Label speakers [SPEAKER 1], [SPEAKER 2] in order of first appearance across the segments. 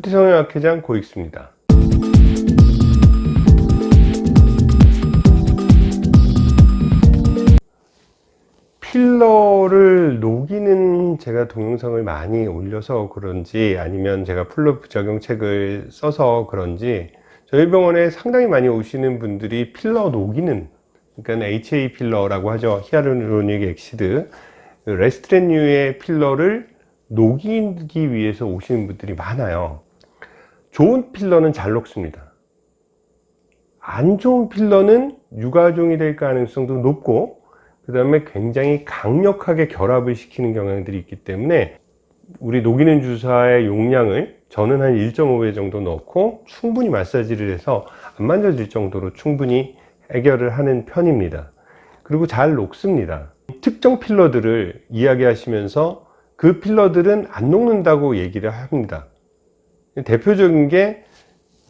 [SPEAKER 1] 뷰티성형학회장 고익수입니다. 필러를 녹이는 제가 동영상을 많이 올려서 그런지 아니면 제가 필러 부작용 책을 써서 그런지 저희 병원에 상당히 많이 오시는 분들이 필러 녹이는 그러니까 HA 필러라고 하죠. hyaluronic acid. 레스틸렌류의 필러를 녹이기 위해서 오시는 분들이 많아요 좋은 필러는 잘 녹습니다. 안 좋은 필러는 유가종이 될 가능성도 높고 그 다음에 굉장히 강력하게 결합을 시키는 경향들이 있기 때문에 우리 녹이는 주사의 용량을 저는 한 1.5배 정도 넣고 충분히 마사지를 해서 안 만져질 정도로 충분히 해결을 하는 편입니다. 그리고 잘 녹습니다. 특정 필러들을 이야기하시면서 그 필러들은 안 녹는다고 얘기를 합니다 대표적인 게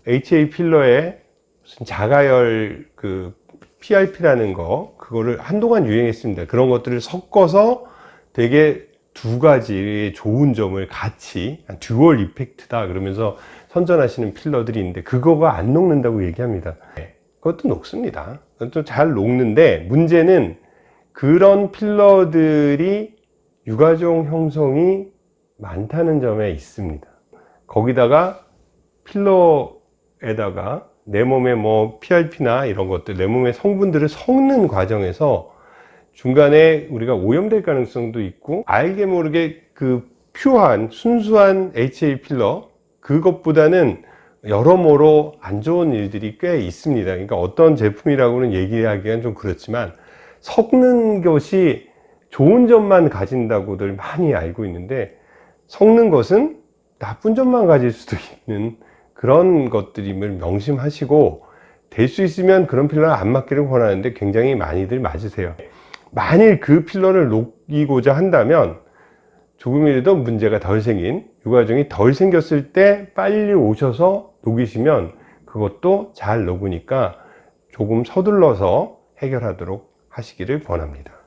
[SPEAKER 1] HA 필러의 무슨 자가열 그 PRP라는 거 그거를 한동안 유행했습니다. 그런 것들을 섞어서 되게 두 가지의 좋은 점을 같이 듀얼 이펙트다 그러면서 선전하시는 필러들이 있는데 그거가 안 녹는다고 얘기합니다. 네, 그것도 녹습니다. 그것도 잘 녹는데 문제는 그런 필러들이 유가종 형성이 많다는 점에 있습니다 거기다가 필러에다가 내 몸에 뭐 PRP나 이런 것들 내 몸의 성분들을 섞는 과정에서 중간에 우리가 오염될 가능성도 있고 알게 모르게 그 퓨어한 순수한 HA 필러 그것보다는 여러모로 안 좋은 일들이 꽤 있습니다. 그러니까 어떤 제품이라고는 얘기하기가 좀 그렇지만 섞는 것이 좋은 점만 가진다고들 많이 알고 있는데 섞는 것은 나쁜 점만 가질 수도 있는 그런 것들임을 명심하시고 될 수 있으면 그런 필러를 안 맞기를 권하는데 굉장히 많이들 맞으세요. 만일 그 필러를 녹이고자 한다면 조금이라도 문제가 덜 생긴 유가종이 덜 생겼을 때 빨리 오셔서 녹이시면 그것도 잘 녹으니까 조금 서둘러서 해결하도록 하시기를 권합니다